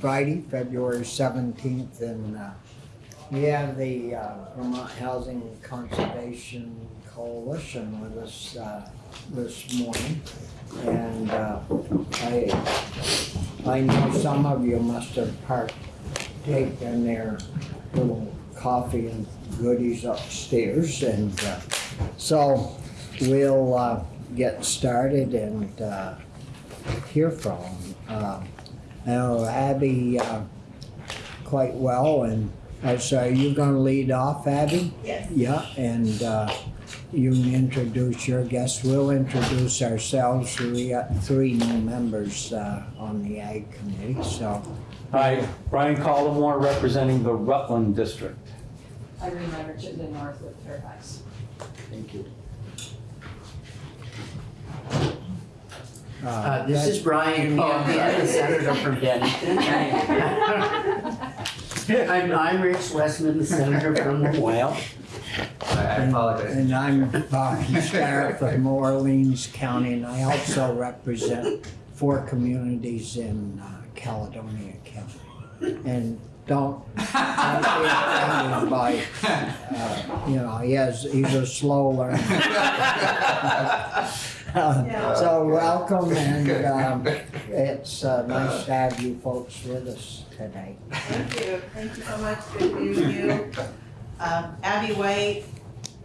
Friday, February seventeenth, and, uh, we have the, uh, Vermont Housing Conservation Coalition with us, uh, this morning. And, uh, I, I know some of you must have partaken their little coffee and goodies upstairs, and, uh, so we'll, uh, get started and, hear from them. I know Abby, uh, quite well, and uh, so are you gonna lead off, Abby? Yes. Yeah, and, uh, you can introduce your guests. We'll introduce ourselves. We got three new members, uh, on the Ag Committee, so. Hi, Brian Collamore, representing the Rutland District. I Irene Richardson, Northwood Fairfax. Thank you. Uh, this is Brian Campion, the senator from Bennington. I'm, I'm Rich Westman, the senator from the Whale. I apologize. And I'm Bobby Starrett from Orleans County, and I also represent four communities in uh, Caledonia County. And don't, don't by, uh, you know, he has, he's a slow learner. Uh, So welcome, and um, it's uh, nice to have you folks with us today. Thank you, thank you so much, good to be with you. Um, Abby White,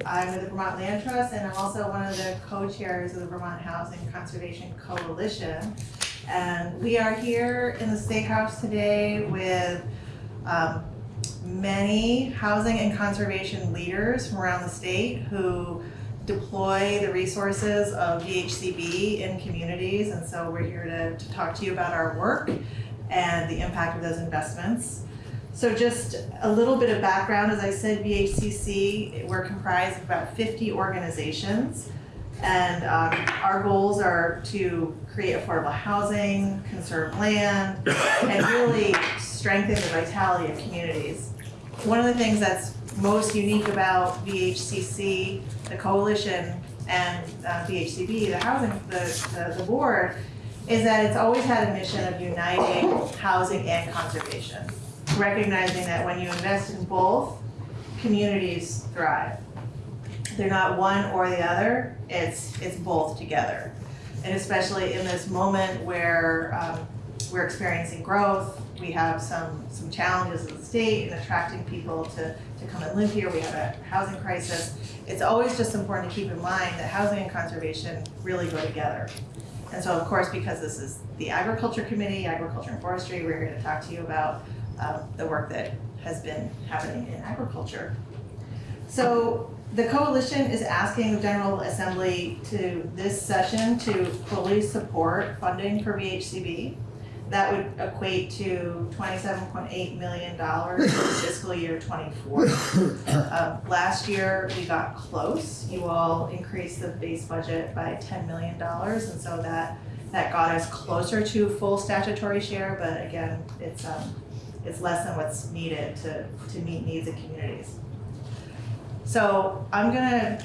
I'm with the Vermont Land Trust, and I'm also one of the co-chairs of the Vermont Housing Conservation Coalition. And we are here in the State House today with um, many housing and conservation leaders from around the state who deploy the resources of VHCB in communities. And so we're here to, to talk to you about our work and the impact of those investments. So just a little bit of background, as I said, VHCC, we're comprised of about 50 organizations. And um, our goals are to create affordable housing, conserve land, and really strengthen the vitality of communities. One of the things that's most unique about VHCC, the coalition, and uh, VHCB, the housing, the, the, the board, is that it's always had a mission of uniting housing and conservation. Recognizing that when you invest in both, communities thrive. They're not one or the other, it's, it's both together. And especially in this moment where um, we're experiencing growth, we have some, some challenges in the state in attracting people to, to come and live here, we have a housing crisis. It's always just important to keep in mind that housing and conservation really go together. And so of course, because this is the Agriculture Committee, Agriculture and Forestry, we're here to talk to you about um, the work that has been happening in agriculture. So the coalition is asking the General Assembly to, this session, to fully support funding for VHCB. That would equate to twenty-seven point eight million dollars for fiscal year twenty-four. Um, Last year, we got close. You all increased the base budget by ten million dollars, and so that, that got us closer to full statutory share, but again, it's, um, it's less than what's needed to, to meet needs of communities. So I'm gonna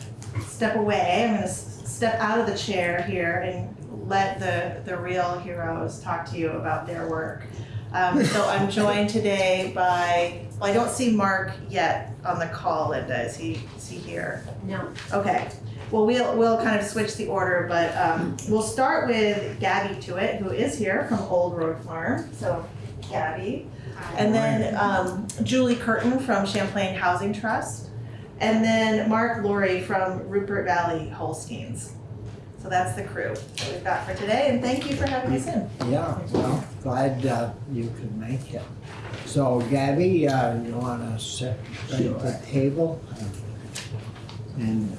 step away, I'm gonna step out of the chair here and let the, the real heroes talk to you about their work. Um, so I'm joined today by, well, I don't see Mark yet on the call, Linda, is he, is he here? No. Okay, well, we'll, we'll kind of switch the order, but, um, we'll start with Gabby Tewitt, who is here from Old Road Farm, so Gabby. Hi. And then, um, Julie Curtin from Champlain Housing Trust. And then Mark Laurie from Rupert Valley Holsteins. So that's the crew that we've got for today, and thank you for having us in. Yeah, well, glad uh, you could make it. So Gabby, uh, you wanna sit right at the table? And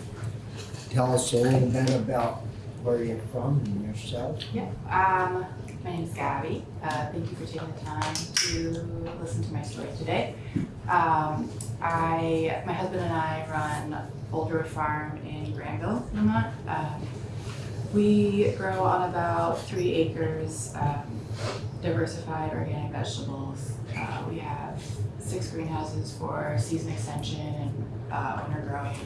tell us a little bit about where you're from and yourself? Yeah, um, my name is Gabby. Uh, thank you for taking the time to listen to my story today. Um, I, my husband and I run Road Farm in Granville, Vermont. Um, we grow on about three acres, um, diversified organic vegetables. Uh, we have six greenhouses for season extension and uh, winter growing.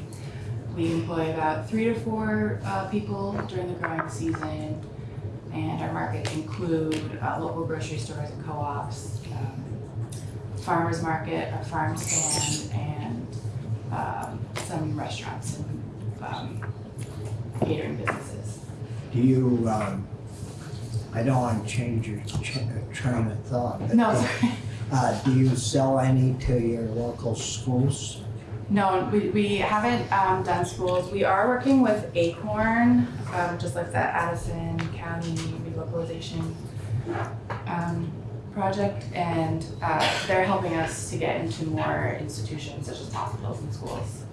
We employ about three to four uh, people during the growing season. And our markets include uh, local grocery stores and co-ops, farmers market, a farm stand, and um, some restaurants and um, catering businesses. Do you, um, I don't want to change your ch- train of thought, but No, uh, do you sell any to your local schools? no, we, we haven't um, done schools. We are working with Acorn, um, just like the Addison County relocalization um, project, and uh, they're helping us to get into more institutions such as hospitals and schools.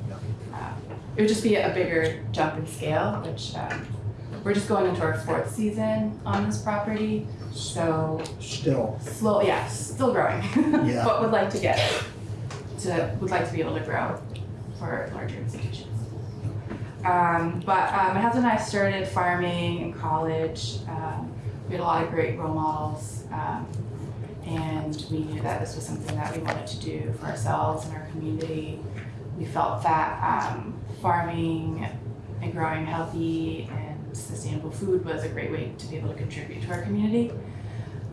Uh, it would just be a bigger jump in scale, which um, we're just going into our fourth season on this property, so Still, slow, yeah, still growing. Yeah. But would like to get to, would like to be able to grow for larger institutions. Um, but um, my husband and I started farming in college. Um, we had a lot of great role models, um, and we knew that this was something that we wanted to do for ourselves and our community. We felt that um, farming and growing healthy and sustainable food was a great way to be able to contribute to our community.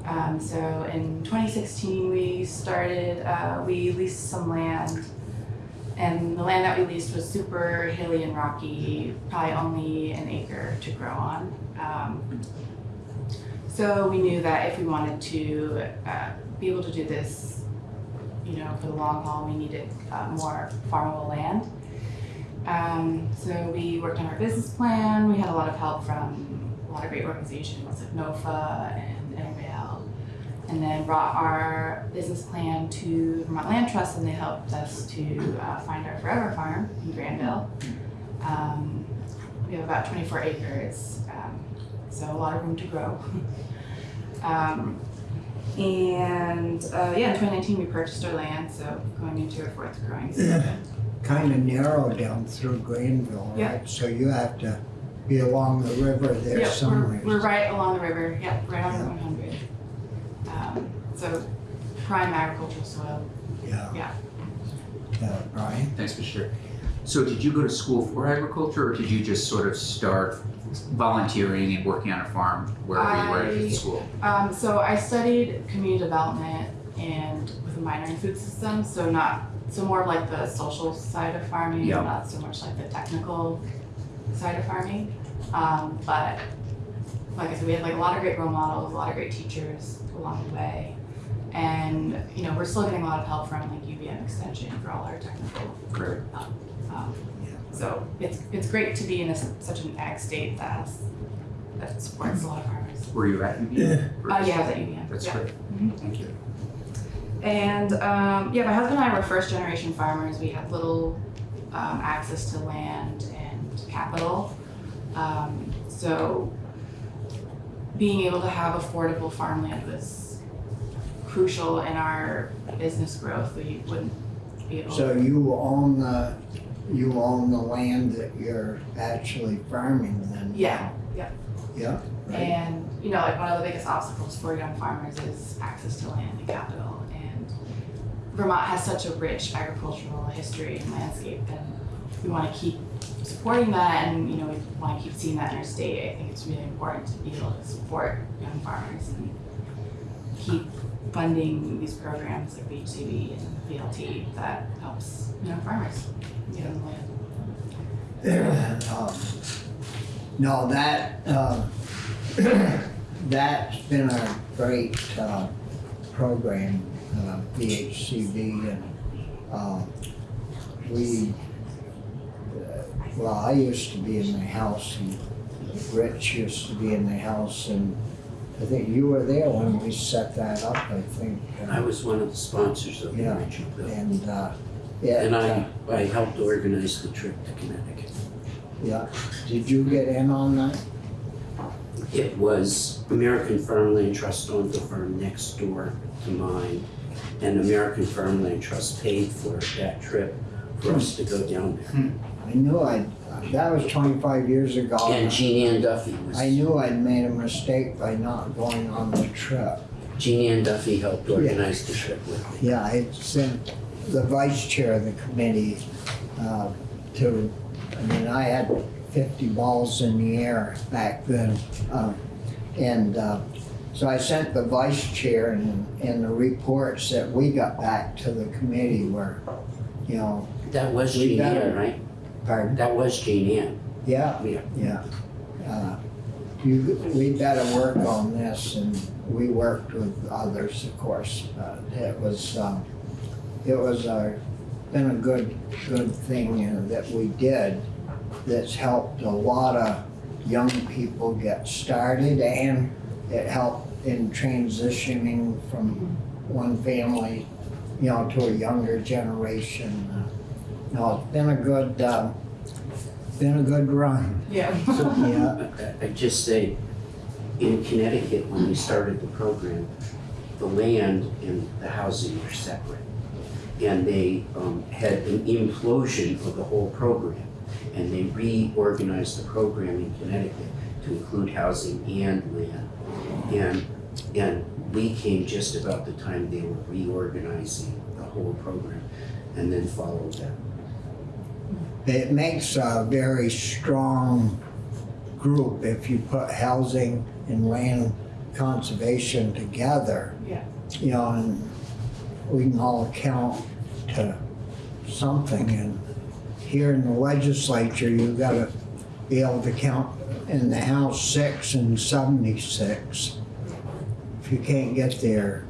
Um, so in 2016, we started, uh, we leased some land. And the land that we leased was super hilly and rocky, probably only an acre to grow on. Um, so we knew that if we wanted to uh, be able to do this, you know, for the long haul, we needed uh, more farmable land. Um, so we worked on our business plan. We had a lot of help from a lot of great organizations like NOFA and Intervale. And then brought our business plan to Vermont Land Trust and they helped us to uh, find our forever farm in Granville. Um, we have about 24 acres, so a lot of room to grow. um, and uh, yeah, in 2019 we purchased our land, so going into our fourth growing season. kind of narrow down through Granville, Yeah. right? So you have to be along the river there Yep, somewhere. We're, we're right along the river, yep, right on Route 100. Um, so prime agricultural soil, Yeah. yeah. Yeah, Brian? Thanks for sharing. So did you go to school for agriculture or did you just sort of start volunteering and working on a farm wherever you were I- at school? Um, so I studied community development and with a minor in food systems, so not, so more of like the social side of farming, Yeah. not so much like the technical side of farming. Um, but like I said, we had like a lot of great role models, a lot of great teachers along the way. And, you know, we're still getting a lot of help from like UVM Extension for all our technical Great. Um. So it's, it's great to be in a s such an ag state that has, that supports a lot of farmers. Were you at UVM? Uh, yeah, I was at UVM. That's yeah. great. Mhm. Thank you. And um, yeah, my husband and I were first generation farmers. We had little um, access to land and capital. Um, so being able to have affordable farmland was crucial in our business growth. We wouldn't be able So you own the, you own the land that you're actually farming then? Yeah, yeah. Yeah, right. And, you know, like one of the biggest obstacles for young farmers is access to land and capital. And Vermont has such a rich agricultural history and landscape, and we want to keep supporting that, and you know, we want to keep seeing that in our state. I think it's really important to be able to support young farmers and keep funding these programs like VHCB and VLT that helps young farmers get on the land. Um, No, that, uh, that's been a great, uh, program, uh, VHCB and, uh, we, well, I used to be in the house and Rich used to be in the house and I think you were there when we set that up, I think. uh, I was one of the sponsors of the Yeah. original bill. And, uh, yeah. And I, I helped organize the trip to Connecticut. Yeah, did you get in on that? It was American Farmland Trust owned the farm next door to mine. And American Farmland Trust paid for that trip for us to go down there. I knew I'd, that was twenty-five years ago. And Jean Ann Duffy was, I knew I'd made a mistake by not going on the trip. Jean Ann Duffy helped organize the trip with me. Yeah, I sent the vice chair of the committee, uh, to, I mean, I had fifty balls in the air back then. Uh, And uh, so I sent the vice chair and, and the reports that we got back to the committee were, you know, That was Jean Ann, right? Pardon, That was Jean Ann. yeah, Yeah. yeah. Uh, You, we better work on this and we worked with others, of course, but it was, um, it was a, been a good, good thing uh, that we did that's helped a lot of young people get started and it helped in transitioning from one family, you know, to a younger generation. No, it's been a good, uh, been a good run, Yeah. yeah. I- I'd just say, in Connecticut, when we started the program, the land and the housing were separate. And they um, had an implosion of the whole program. And they reorganized the program in Connecticut to include housing and land. And, and we came just about the time they were reorganizing the whole program and then followed them. It makes a very strong group if you put housing and land conservation together. Yeah. You know, and we can all count to something and here in the legislature, you've gotta be able to count in the House six and seventy-six. If you can't get there,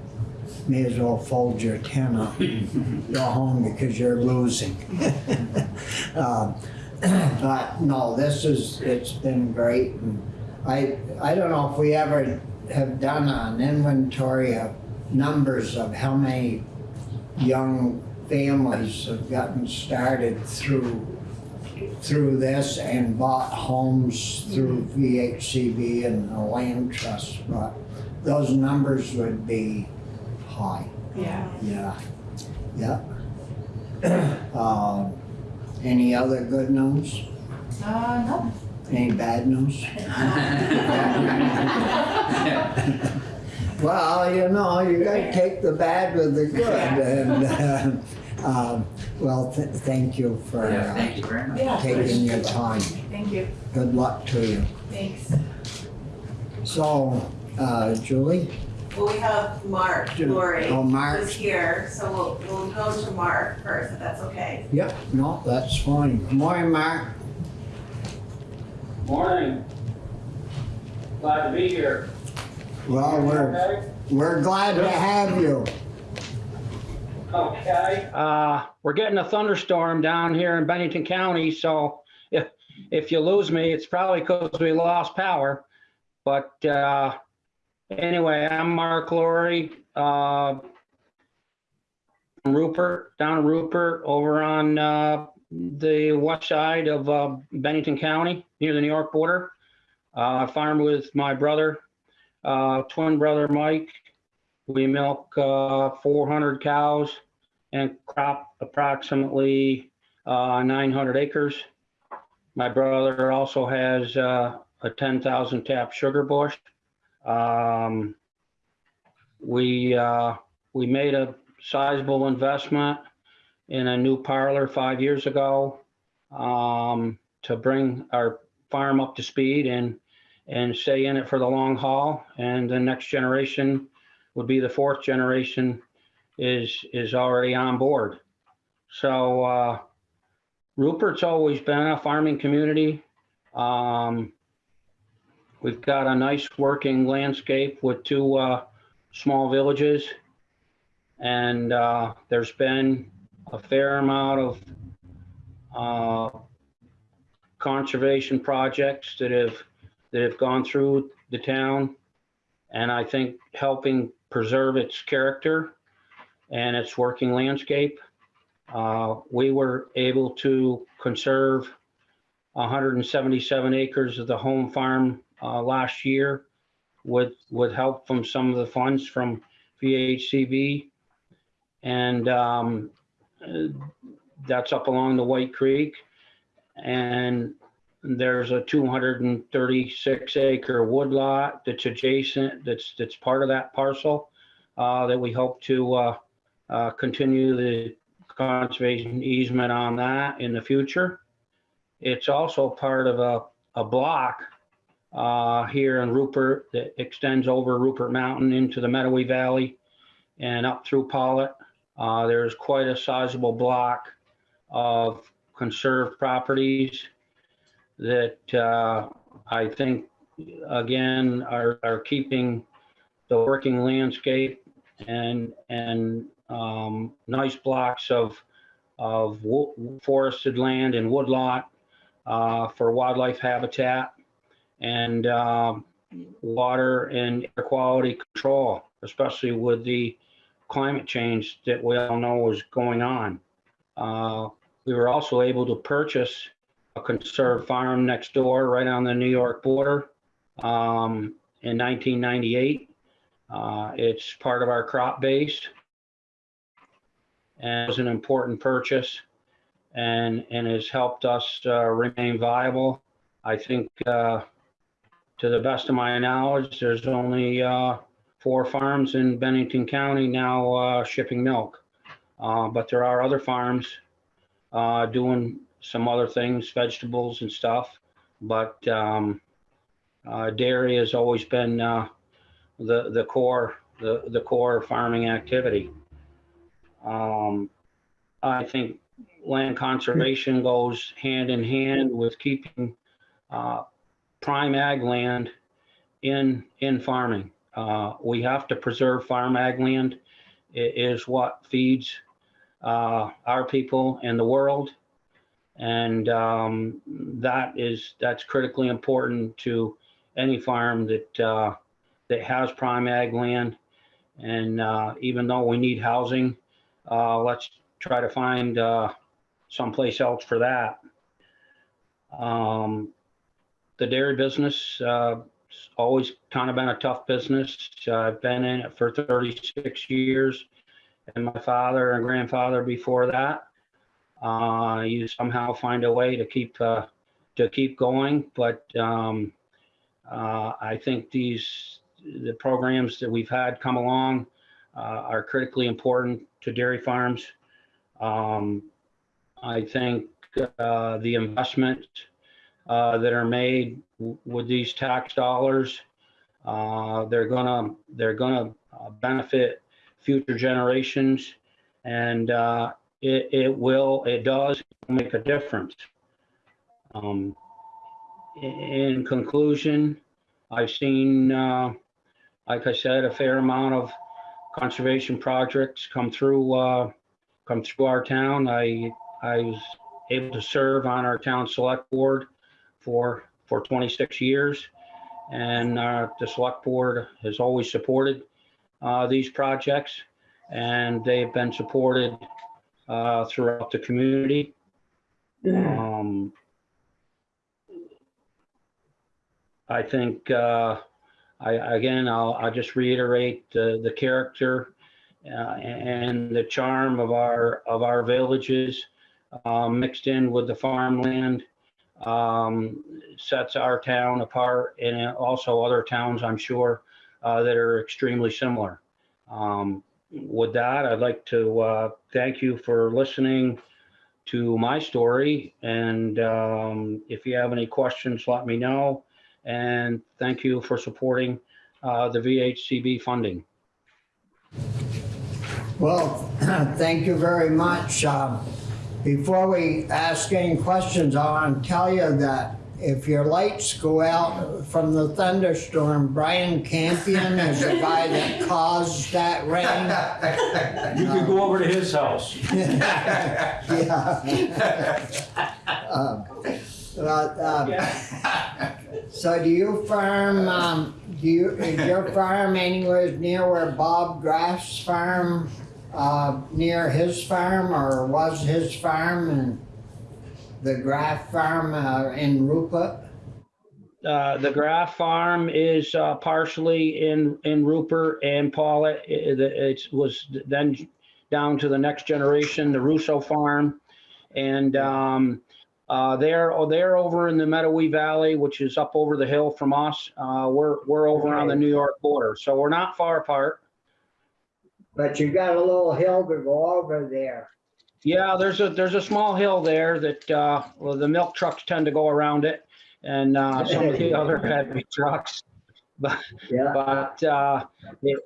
may as well fold your tent up, go home because you're losing. Um, But no, this is, it's been great. and I, I don't know if we ever have done an inventory of numbers of how many young families have gotten started through, through this and bought homes through VHCB and the land trust, but those numbers would be high. Yeah. Yeah, yeah. Um, Any other good news? Uh, no. Any bad news? Well, you know, you gotta take the bad with the good and, uh, um, well, th- thank you for Yeah, uh, thank you very much. Yeah. taking your time. Thank you. Good luck to you. Thanks. So, uh, Julie? Well, we have Mark, Lori, oh, Mark. who's here, so we'll, we'll go to Mark first, if that's okay. Yep, no, that's fine. Good Morning, Mark. Morning. Glad to be here. Well, we're, Okay. we're glad to have you. Okay. Uh, we're getting a thunderstorm down here in Bennington County, so if, if you lose me, it's probably because we lost power. But, uh, anyway, I'm Mark Laurie, uh, Rupert, down Rupert, over on, uh, the west side of, uh, Bennington County, near the New York border. Uh, I farm with my brother, uh, twin brother Mike. We milk uh, 400 cows and crop approximately uh, 900 acres. My brother also has a 10,000 tap sugar bush. Um, we uh, we made a sizable investment in a new parlor five years ago um, to bring our farm up to speed and and stay in it for the long haul. And the next generation would be the fourth generation is is already on board. So uh, Rupert's always been a farming community. Um, we've got a nice working landscape with two uh, small villages, and uh, there's been a fair amount of uh, conservation projects that have that have gone through the town, and I think helping preserve its character and its working landscape. Uh, we were able to conserve 177 acres of the home farm uh, last year with with help from some of the funds from VHCB, and um, uh, that's up along the White Creek, and there's a 236 acre woodlot that's adjacent, that's, that's part of that parcel, uh, that we hope to, uh, uh, continue the conservation easement on that in the future. It's also part of a, a block uh, here in Rupert that extends over Rupert Mountain into the Mettawee Valley and up through Pawlet. Uh, There's quite a sizable block of conserved properties that uh, I think, again, are, are keeping the working landscape and, and um, nice blocks of, of forested land and woodlot uh, for wildlife habitat and um, water and air quality control, especially with the climate change that we all know is going on. Uh, We were also able to purchase a conserved farm next door, right on the New York border, um, in 1998. Uh, It's part of our crop base. And it was an important purchase and, and has helped us uh, remain viable. I think, uh, to the best of my knowledge, there's only uh, four farms in Bennington County now uh, shipping milk. Uh, But there are other farms uh, doing some other things, vegetables and stuff. But um, uh, dairy has always been uh, the, the core, the, the core farming activity. Um, I think land conservation goes hand in hand with keeping uh, prime ag land in, in farming. Uh, We have to preserve farm ag land. It is what feeds uh, our people and the world. And um, that is, that's critically important to any farm that, uh, that has prime ag land. And uh, even though we need housing, uh, let's try to find uh, someplace else for that. Um, the dairy business, uh, always kind of been a tough business. I've been in it for 36 years and my father and grandfather before that. Uh, you somehow find a way to keep, uh, to keep going, but, um, uh, I think these, the programs that we've had come along, uh, are critically important to dairy farms. Um, I think, uh, the investment, uh, that are made with these tax dollars, uh, they're gonna, they're gonna uh, benefit future generations. And uh, it, it will, it does make a difference. Um, In conclusion, I've seen, like I said, a fair amount of conservation projects come through, uh, come through our town. I, I was able to serve on our town select board for, for 26 years. And uh, the select board has always supported uh, these projects, and they've been supported uh, throughout the community. Um, I think, uh, I, again, I'll, I'll just reiterate the, the character uh, and the charm of our, of our villages uh, mixed in with the farmland um, sets our town apart and also other towns, I'm sure, uh, that are extremely similar. Um, with that, I'd like to uh, thank you for listening to my story. And um, if you have any questions, let me know. And thank you for supporting uh, the VHCB funding. Well, thank you very much. Um, Before we ask any questions, I want to tell you that if your lights go out from the thunderstorm, Brian Campion is the guy that caused that rain. You could go over to his house. Yeah. Um, But, um, so do you farm, um, do you, is your farm anywhere near where Bob Graff's farm, uh, near his farm or was his farm and the Graff farm, uh, in Rupert? Uh, the Graff Farm is uh, partially in, in Rupert and Pawlet. It, it was then down to the next generation, the Russo Farm. And um, uh, they're, oh, they're over in the Mettawee Valley, which is up over the hill from us. Uh, we're, we're over on the New York border, so we're not far apart. But you got a little hill to go over there. Yeah, there's a, there's a small hill there that, uh, well, the milk trucks tend to go around it. and uh, some of the other heavy trucks. But, Yeah, But uh, it,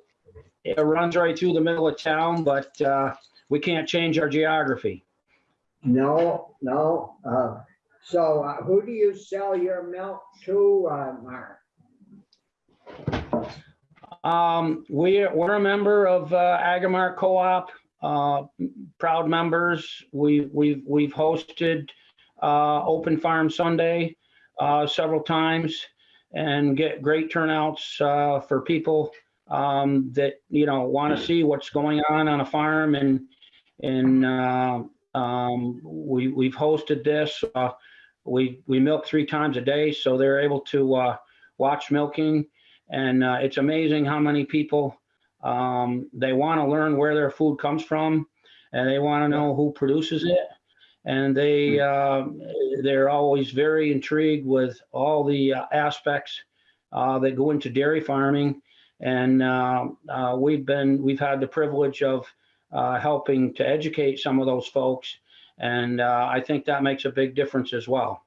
it runs right through the middle of town, but uh, we can't change our geography. no, no. uh, So uh, who do you sell your milk to, uh, Mark? Um, we, we're a member of uh, Co-op, uh, proud members. We, we've, we've hosted uh, Open Farm Sunday uh, several times and get great turnouts uh, for people um, that, you know, want to see what's going on on a farm and, and uh, um, we, we've hosted this. uh, We, we milk three times a day, so they're able to uh, watch milking. And uh, it's amazing how many people, um, they want to learn where their food comes from and they want to know who produces it. And they, uh, they're always very intrigued with all the uh, aspects uh, that go into dairy farming. And uh, uh, we've been, we've had the privilege of uh, helping to educate some of those folks. And uh, I think that makes a big difference as well.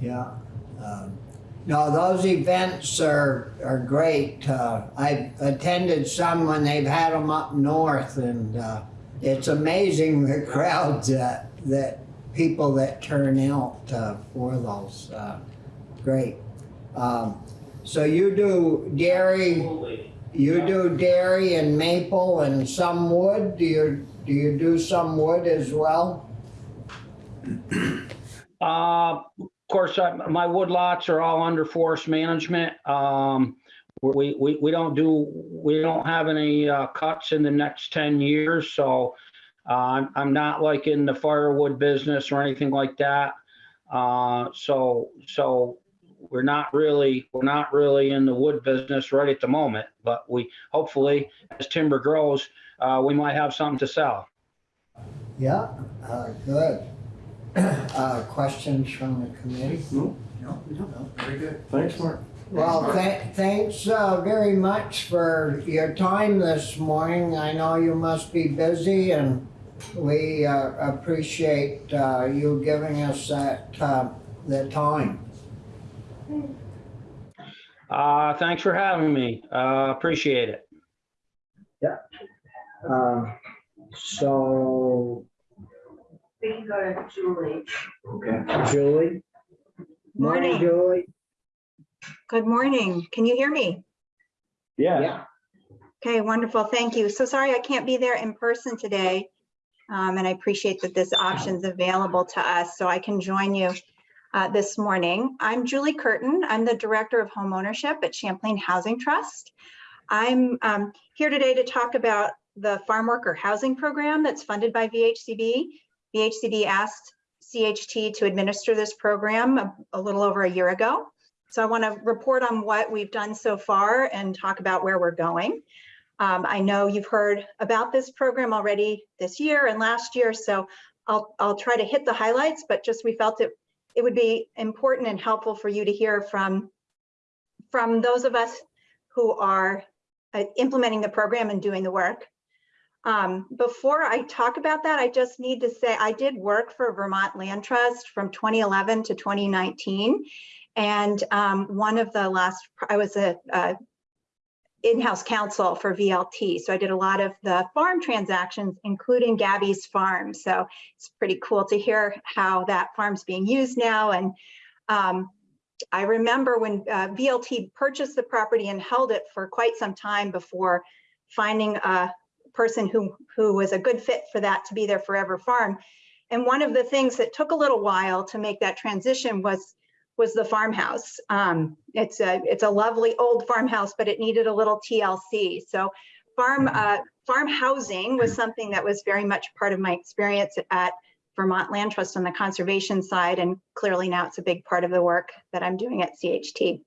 Yeah. um, No, those events are, are great. Uh, I've attended some when they've had them up north and uh, it's amazing the crowds that, that people that turn out uh, for those. Uh, Great. Um, So you do dairy, you do dairy and maple and some wood? Do you, do you do some wood as well? Uh, course, I- my wood lots are all under forest management. Um, we, we, we don't do, we don't have any, uh, cuts in the next ten years, so, uh, I'm, I'm not like in the firewood business or anything like that. Uh, so, so we're not really, we're not really in the wood business right at the moment, but we, hopefully, as timber grows, uh, we might have something to sell. Yeah, uh, good. Uh, Questions from the committee? No, no, No. very good. Thanks, Mark. Well, tha- thanks uh, very much for your time this morning. I know you must be busy and we uh, appreciate uh, you giving us that, uh, the time. Uh, thanks for having me. Uh, appreciate it. Uh, So, We can go to Julie. Okay. Julie? Morning. Julie? Good morning. Can you hear me? Yeah. Yeah. Okay, wonderful. Thank you. So sorry I can't be there in person today. Um, and I appreciate that this option is available to us so I can join you uh, this morning. I'm Julie Curtin. I'm the Director of Home Ownership at Champlain Housing Trust. I'm um, here today to talk about the Farm Worker Housing Program that's funded by VHCB. VHCB asked CHT to administer this program a, a little over a year ago. So I want to report on what we've done so far and talk about where we're going. Um, I know you've heard about this program already this year and last year, so I'll, I'll try to hit the highlights, but just we felt it, it would be important and helpful for you to hear from, from those of us who are uh, implementing the program and doing the work. Um, before I talk about that, I just need to say I did work for Vermont Land Trust from 2011 to 2019. And um, one of the last, I was a, a in-house counsel for VLT. So I did a lot of the farm transactions, including Gabby's farm. So it's pretty cool to hear how that farm's being used now. And um, I remember when uh, VLT purchased the property and held it for quite some time before finding a person who, who was a good fit for that to be their forever farm. And one of the things that took a little while to make that transition was was the farmhouse. Um, it's a it's a lovely old farmhouse, but it needed a little TLC. So farm uh, farm housing was something that was very much part of my experience at Vermont Land Trust on the conservation side, and clearly now it's a big part of the work that I'm doing at CHT.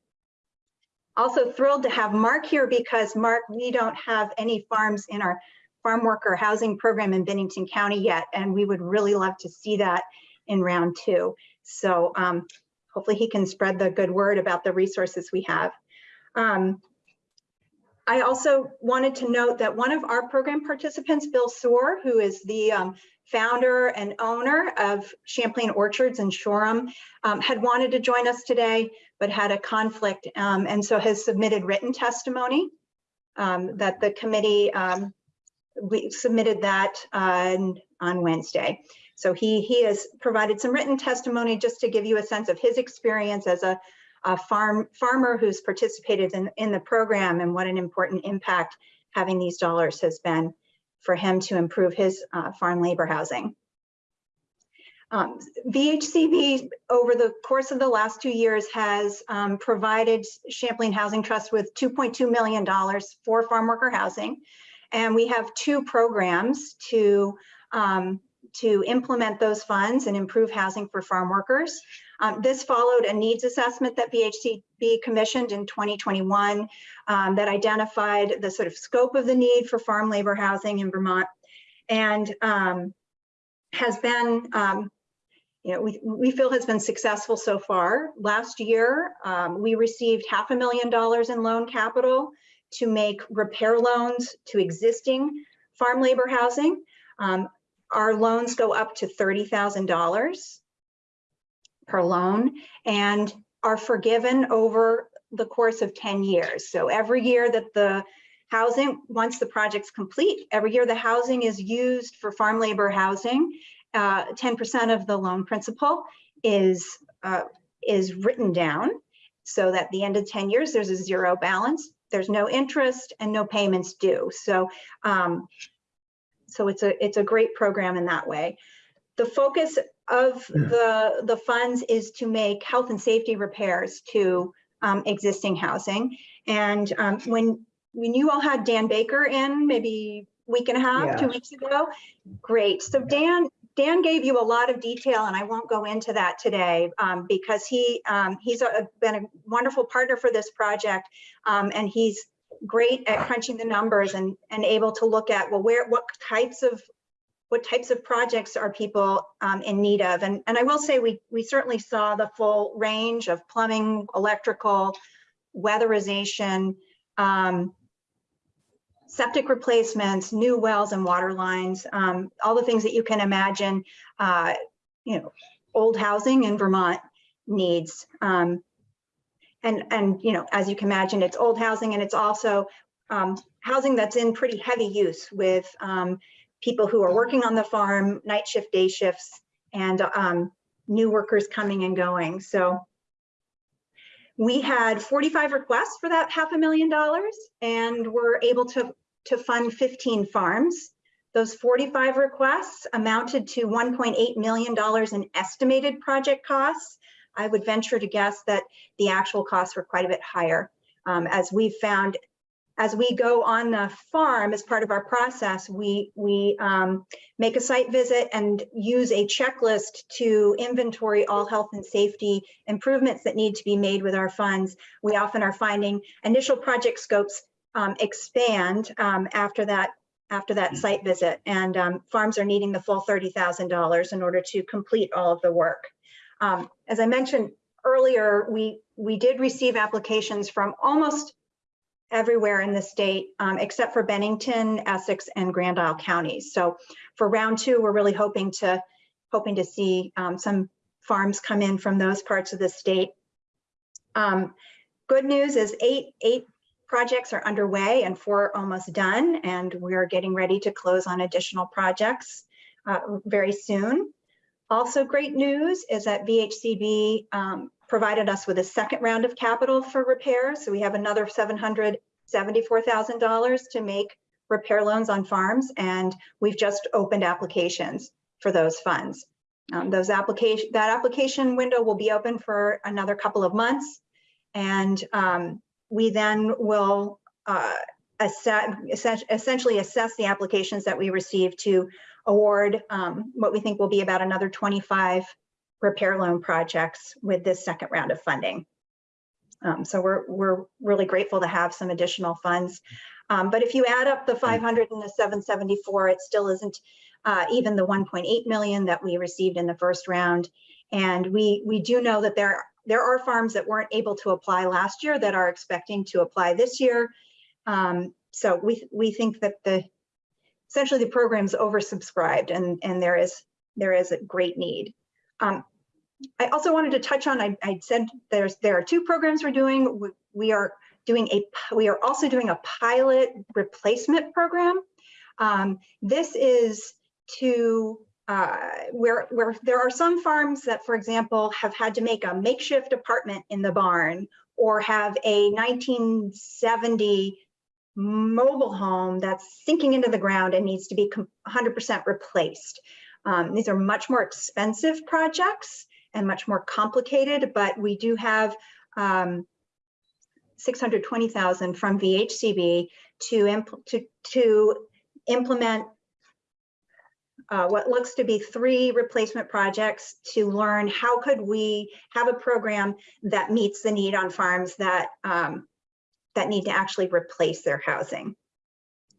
Also thrilled to have Mark here because Mark, we don't have any farms in our farm worker housing program in Bennington County yet, and we would really love to see that in round two. So um, hopefully he can spread the good word about the resources we have. Um, I also wanted to note that one of our program participants, Bill Suhr, who is the um, founder and owner of Champlain Orchards in Shoreham, um, had wanted to join us today, but had a conflict um, and so has submitted written testimony um, that the committee, um, we submitted that uh, on Wednesday. So he, he has provided some written testimony just to give you a sense of his experience as a, a farm farmer who's participated in, in the program and what an important impact having these dollars has been for him to improve his uh, farm labor housing. Um, VHCB over the course of the last two years has um, provided Champlain Housing Trust with $2.2 million for farm worker housing. And we have two programs to, um, to implement those funds and improve housing for farm workers. Um, this followed a needs assessment that VHCB commissioned in 2021 um, that identified the sort of scope of the need for farm labor housing in Vermont and um, has been, um, you know, we, we feel has been successful so far. Last year, um, we received half a million dollars in loan capital to make repair loans to existing farm labor housing. Um, our loans go up to $30,000 per loan and are forgiven over the course of 10 years. So every year that the housing, once the project's complete, every year the housing is used for farm labor housing, 10% uh, of the loan principal is, uh, is written down so that at the end of 10 years, there's a zero balance. There's no interest and no payments due. So, um, so it's a, it's a great program in that way. The focus of the, the funds is to make health and safety repairs to um, existing housing. And um, when, when you all had Dan Baker in maybe week and a half, two weeks ago, great. So Dan, Dan gave you a lot of detail and I won't go into that today um, because he, um, he's a, been a wonderful partner for this project um, and he's great at crunching the numbers and, and able to look at, well, where, what types of what types of projects are people um, in need of? And, and I will say we, we certainly saw the full range of plumbing, electrical, weatherization, um, septic replacements, new wells and water lines, um, all the things that you can imagine, uh, you know, old housing in Vermont needs. Um, and, and, you know, as you can imagine, it's old housing and it's also um, housing that's in pretty heavy use with um, people who are working on the farm, night shift, day shifts, and um, new workers coming and going. So we had 45 requests for that half a million dollars, and we're able to, to fund 15 farms. Those 45 requests amounted to $1.8 million in estimated project costs. I would venture to guess that the actual costs were quite a bit higher. Um, as we found as we go on the farm as part of our process, we, we um, make a site visit and use a checklist to inventory all health and safety improvements that need to be made with our funds. We often are finding initial project scopes um, expand um, after that after that site visit and um, farms are needing the full $30,000 in order to complete all of the work. Um, as I mentioned earlier, we, we did receive applications from almost everywhere in the state, um, except for Bennington, Essex, and Grand Isle counties. So for round two, we're really hoping to hoping to see um, some farms come in from those parts of the state. Um, good news is eight eight projects are underway and four almost done, and we're getting ready to close on additional projects uh, very soon. Also great news is that VHCB um, provided us with a second round of capital for repairs. So we have another $774,000 to make repair loans on farms, and we've just opened applications for those funds. Um, those application that application window will be open for another couple of months, and um, we then will uh, assess, essentially assess the applications that we receive to award um, what we think will be about another 25 repair loan projects with this second round of funding. Um, so we're, we're really grateful to have some additional funds. Um, but if you add up the 500 and the 774, it still isn't uh, even the 1.8 million that we received in the first round. And we, we do know that there, there are farms that weren't able to apply last year that are expecting to apply this year. Um, so we, we think that the, essentially the program's oversubscribed and, and there is, there is a great need. Um, I also wanted to touch on, I, I said there's, there are two programs we're doing. We- We are doing a, we are also doing a pilot replacement program. Um, this is to, uh, where, where there are some farms that, for example, have had to make a makeshift apartment in the barn or have a 1970 mobile home that's sinking into the ground and needs to be 100% replaced. Um, these are much more expensive projects and much more complicated, but we do have um, 620,000 from VHCB to, to, to implement uh, what looks to be three replacement projects to learn how could we have a program that meets the need on farms that um, that need to actually replace their housing.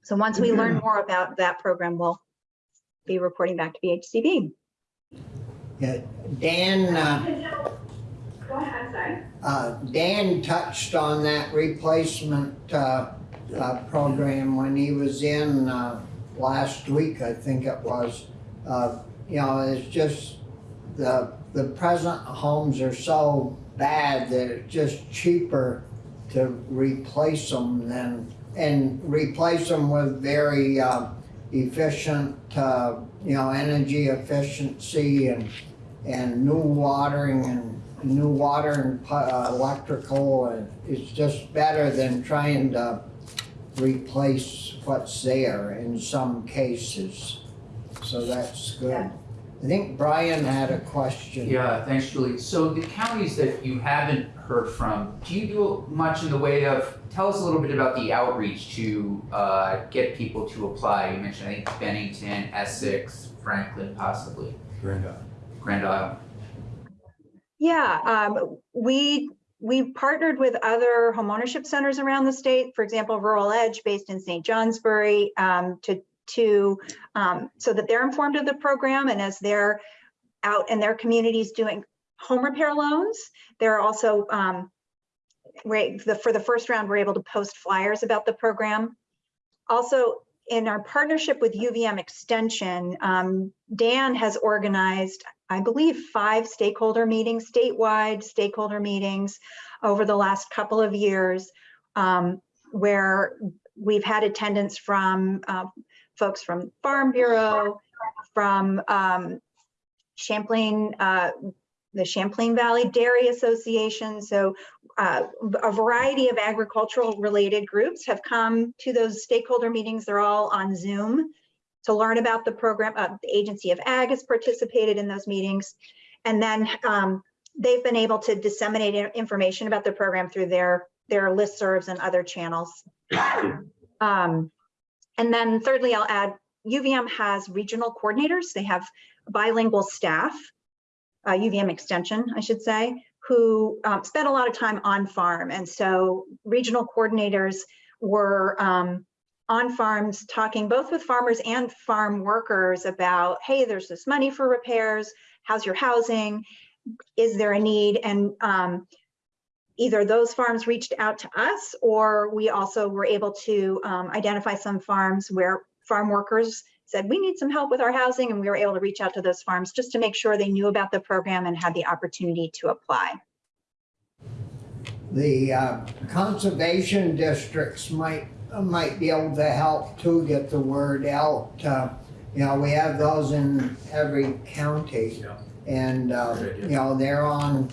So once we learn more about that program, we'll be reporting back to VHCB. Yeah, Dan, uh, Go ahead, sorry. uh, Dan touched on that replacement, uh, uh, program when he was in, uh, last week, I think it was. Uh, you know, it's just, the, the present homes are so bad that it's just cheaper to replace them than, and replace them with very, uh, efficient, uh, you know, energy efficiency and, and new watering and new water and uh, electrical, and it's just better than trying to replace what's there in some cases. So that's good. I think Brian had a question. Yeah, thanks, Julie. So the counties that you haven't heard from, do you do much in the way of, tell us a little bit about the outreach to uh, get people to apply? You mentioned, I think Bennington, Essex, Franklin possibly, Grand Isle. Grand Isle. Yeah, um, we, we partnered with other homeownership centers around the state, for example, RuralEdge based in St. Johnsbury, um, to, to, um, so that they're informed of the program and as they're out in their communities doing home repair loans, they're also, um, the, for the first round, we're able to post flyers about the program. Also, in our partnership with UVM Extension, um, Dan has organized I believe, five stakeholder meetings, statewide stakeholder meetings over the last couple of years, um, where we've had attendance from uh, folks from Farm Bureau, from um, Champlain, uh, the Champlain Valley Dairy Association. So uh, a variety of agricultural related groups have come to those stakeholder meetings. They're all on Zoom to learn about the program. Uh, the Agency of Ag has participated in those meetings. And then um, they've been able to disseminate information about the program through their, their listservs and other channels. Um, and then thirdly, I'll add, UVM has regional coordinators. They have bilingual staff, uh, UVM extension, I should say, who um, spend a lot of time on farm. And so regional coordinators were um, on farms talking both with farmers and farm workers about, hey, there's this money for repairs. How's your housing? Is there a need? And um, either those farms reached out to us or we also were able to um, identify some farms where farm workers said, we need some help with our housing. And we were able to reach out to those farms just to make sure they knew about the program and had the opportunity to apply. The uh, conservation districts might, might be able to help to get the word out. Uh, You know, we have those in every county. Yeah. And, uh, Good idea. you know, they're on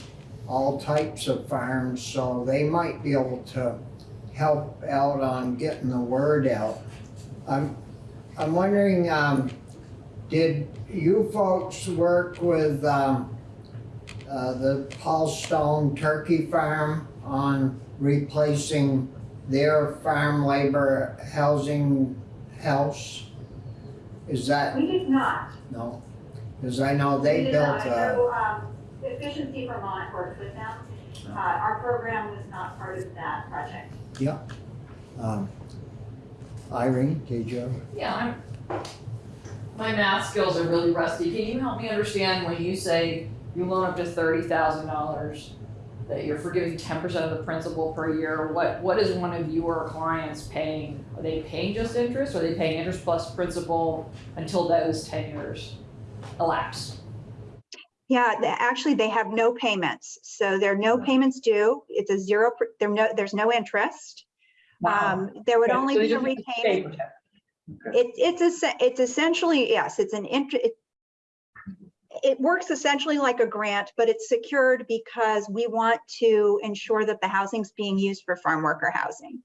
all types of farms, so they might be able to help out on getting the word out. I'm, I'm wondering, um, did you folks work with, um, uh, the Paul Stone Turkey Farm on replacing their farm labor housing house? Is that, We did not. no? Because I know We they did built not. I a, know, um, Efficiency Vermont worked with them. Uh, our program was not part of that project. um, Irene, did you? Yeah, I'm, my math skills are really rusty. Can you help me understand when you say you loan up to thirty thousand dollars? That you're forgiving ten percent of the principal per year, what, what is one of your clients paying? Are they paying just interest, or are they paying interest plus principal until those ten years elapse? Yeah, actually, they have no payments. So there are no payments due. It's a zero, there no, there's no interest. Um, there would Okay, only so be a repayment. It, it's, essen- it's essentially, yes, it's an int, it, it works essentially like a grant, but it's secured because we want to ensure that the housing's being used for farm worker housing.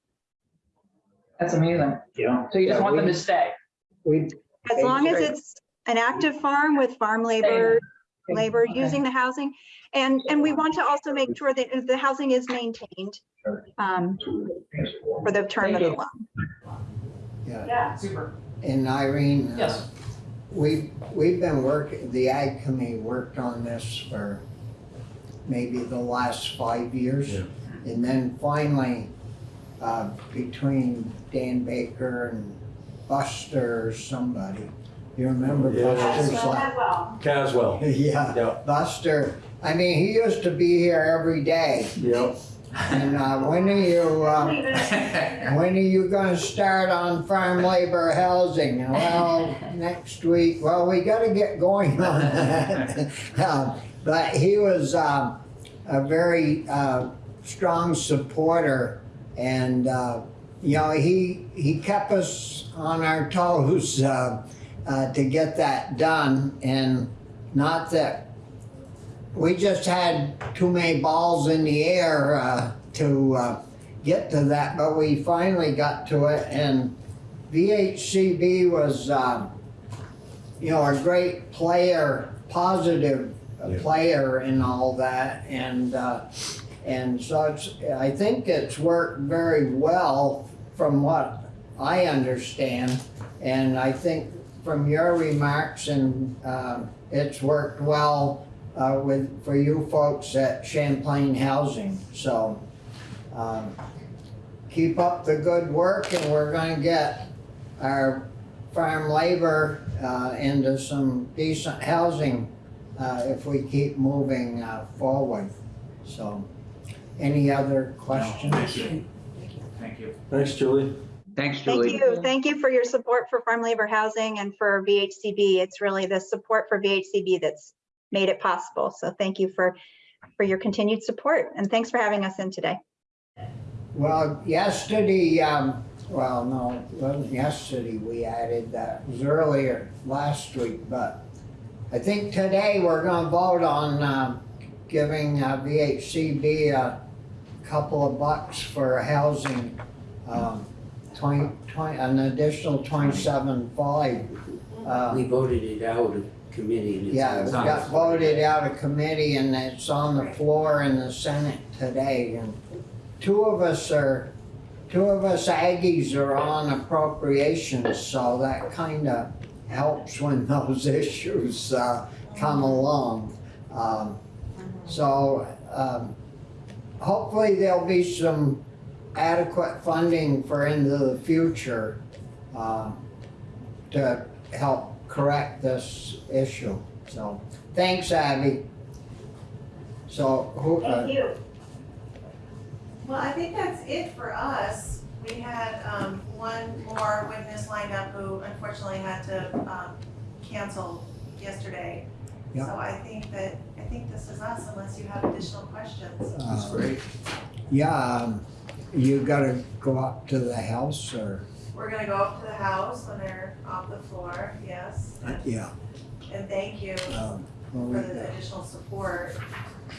That's amazing. Yeah. So you just Yeah, want them to stay? We, As long as it's an active farm with farm labor, labor using the housing. And, and we want to also make sure that the housing is maintained um, for the term of the loan. yeah, Yeah, Super. and Irene. uh, Yes. We, we've been working, the ag committee worked on this for maybe the last five years. Yeah. And then finally, uh, between Dan Baker and Buster or somebody, you remember Yeah. Buster's well, like. Caswell. yeah, Yeah. Buster, I mean, he used to be here every day. Yep. And, uh, when are you, um, When are you gonna start on farm labor housing? Well, next week, well, we gotta get going on that. Um, But he was, um, a very, uh, strong supporter and, uh, you know, he, he kept us on our toes, uh, uh, to get that done and not that we just had too many balls in the air, uh, to, uh, get to that, but we finally got to it, and VHCB was, um, you know, a great player, positive uh, Yeah. player in all that, and, uh, and so it's, I think it's worked very well from what I understand, and I think from your remarks, and, um it's worked well, uh, with, for you folks at Champlain Housing, so, um, keep up the good work and we're gonna get our farm labor uh, into some decent housing uh, if we keep moving uh, forward. So, any other questions? Thank you. Thank you. Thanks, Julie. Thanks, Julie. Thank you. Thank you for your support for farm labor housing and for VHCB. It's really the support for VHCB that's made it possible. So thank you for, for your continued support and thanks for having us in today. Well, yesterday, um, well, no, it wasn't yesterday we added that, it was earlier last week, but I think today we're gonna vote on, um, giving uh, VHCB a couple of bucks for housing, um, twenty, twenty, an additional twenty-seven five. Uh, We voted it out of committee and it's. Yeah, it on the got floor. voted out of committee and it's on the floor in the Senate today. And two of us are, two of us Aggies are on appropriations, so that kind of helps when those issues uh, come along. Um, So um, hopefully there'll be some adequate funding for into the future uh, to help correct this issue. So, thanks, Abby. So, who, uh, Thank you. Well, I think that's it for us. We had, um, one more witness lined up who unfortunately had to, um, cancel yesterday. So Yeah. I think that, I think this is us unless you have additional questions. That's uh, great. yeah, um, you gotta go up to the house or, We're gonna go up to the house when they're off the floor, yes. uh, yeah. And thank you um, well, for we- the additional support.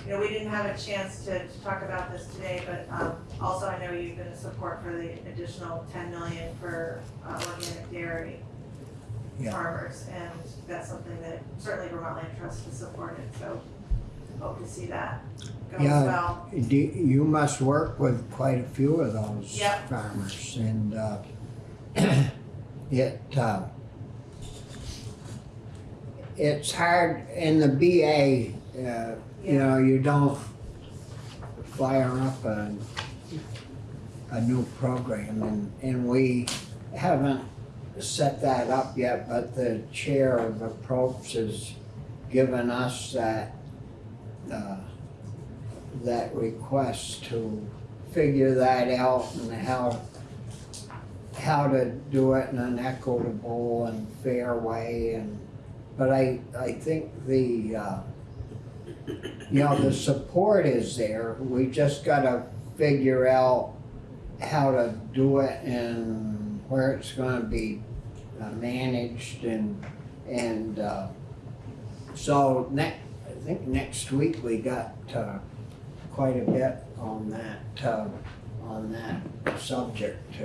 You know, we didn't have a chance to, to talk about this today, but, um, also I know you've been a support for the additional ten million for, uh, organic dairy Yeah. farmers, and that's something that certainly Vermont Land Trust has supported, so hope to see that go Yeah. well. Do, you must work with quite a few of those Yep. farmers and, uh, it, uh, it's hard in the BA, uh, you know, you don't fire up a, a new program and, and we haven't set that up yet, but the chair of approach has given us that, uh, that request to figure that out and how, how to do it in an equitable and fair way and, but I, I think the, uh, you know, the support is there, we just gotta figure out how to do it and where it's gonna be uh, managed and, and, uh, so next, I think next week we got, uh, quite a bit on that, uh, on that subject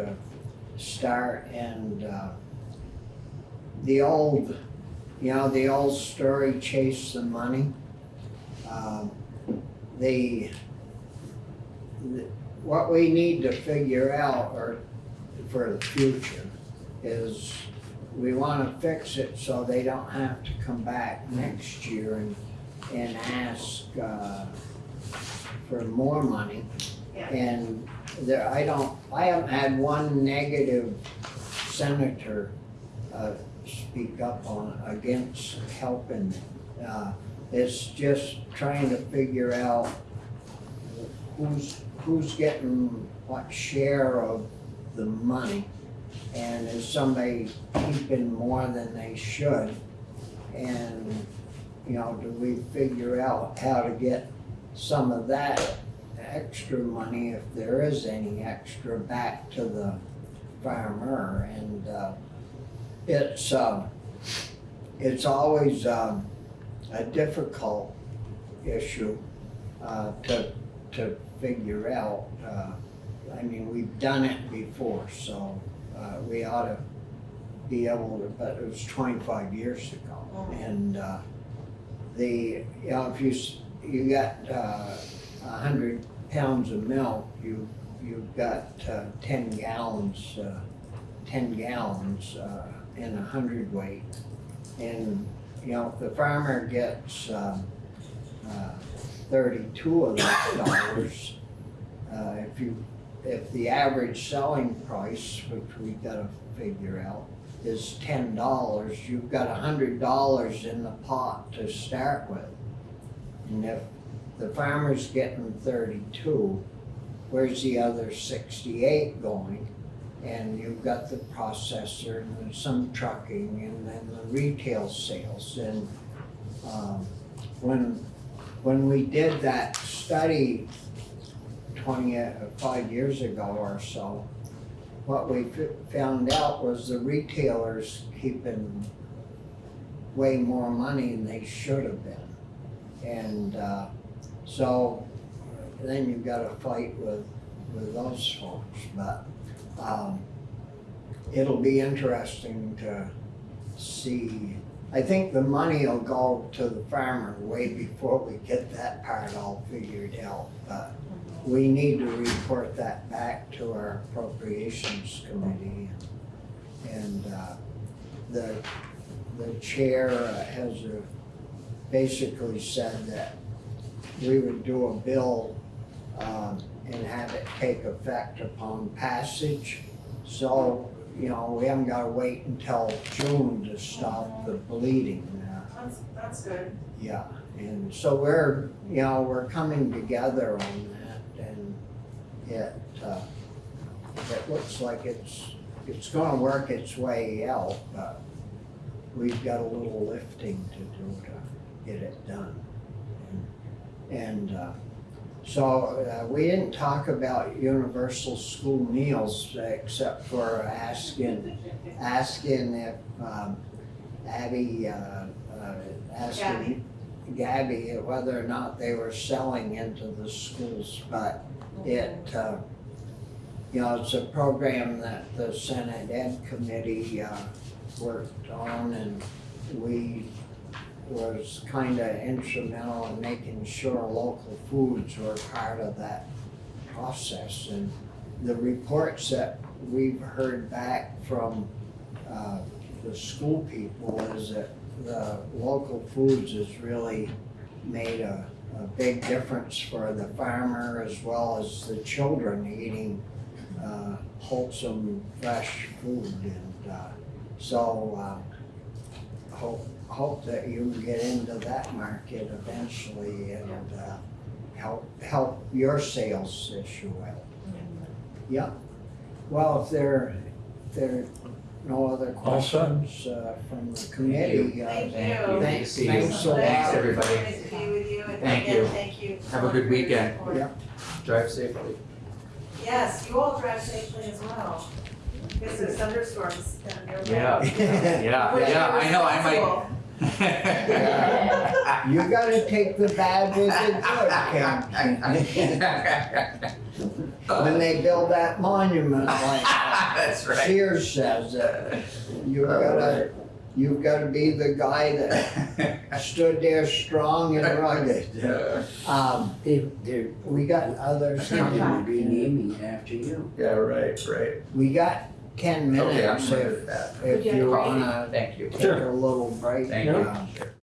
to start and, uh, the old, you know, the old story, chase the money. Um, the, the- what we need to figure out or for the future is we wanna fix it so they don't have to come back next year and, and ask, uh, for more money. Yeah. And there, I don't, I haven't had one negative senator, uh, speak up on, against helping. Uh, it's just trying to figure out who's, who's getting what share of the money. And is somebody keeping more than they should? And, you know, do we figure out how to get some of that extra money, if there is any extra, back to the farmer? And, uh, it's, um, it's always, um, a difficult issue, uh, to, to figure out. Uh, I mean, we've done it before, so, uh, we ought to be able to, but it was twenty-five years ago. And, uh, the, you know, if you, you got, uh, a hundred pounds of milk, you, you've got, uh, ten gallons, uh, ten gallons, uh, in a hundredweight. And, you know, if the farmer gets, um, uh, thirty-two of those dollars, uh, if you, if the average selling price, which we gotta figure out, is ten dollars, you've got a hundred dollars in the pot to start with. And if the farmer's getting thirty-two, where's the other sixty-eight going? And you've got the processor and some trucking and then the retail sales and, um, when, when we did that study twenty, uh, five years ago or so, what we found out was the retailers keeping way more money than they should have been. And, uh, so then you've got to fight with, with those folks, but, um, it'll be interesting to see. I think the money will go to the farmer way before we get that part all figured out, but we need to report that back to our appropriations committee. And, uh, the, the chair has uh, basically said that we would do a bill, um, and have it take effect upon passage. So, you know, we haven't gotta wait until June to stop the bleeding. Uh, That's, that's good. yeah, and so we're, you know, we're coming together on that and it, uh, it looks like it's, it's gonna work its way out, but we've got a little lifting to do to get it done. And, uh, so, uh, we didn't talk about universal school meals except for asking, asking if, um, Abby, uh, uh, asking Gabby. Whether or not they were selling into the schools, but it, uh, you know, it's a program that the Senate Ed Committee, uh, worked on and we was kinda instrumental in making sure local foods were part of that process. And the reports that we've heard back from, uh, the school people is that the local foods has really made a, a big difference for the farmer as well as the children eating, uh, wholesome, fresh food and, uh, so, uh, hope, hope that you can get into that market eventually and, uh, help, help your sales issue out. Yeah, well, if there, if there are no other questions, uh, from the committee, uh, Thank Thank you. you. Good to Thanks- see you. thanks a lot. Thanks, everybody. Nice to be with you, and Thank again, you. thank you. Have a good weekend. Yeah. Drive safely. Yes, you all drive safely as well. Guess there's thunderstorms down your way. Yeah. Yeah, Which yeah, I know, I responsible. might. you gotta take the bad with the good, Ken. When they build that monument like That's right. Sears says, uh, you've gotta, you've gotta be the guy that stood there strong and rugged. Um, They, they're we got others gonna coming. be naming after you. Yeah, right, right. We got ten Okay, I'm minutes good if, with that. if you wanna Thank you. take a little break. Thank you. uh, Sure.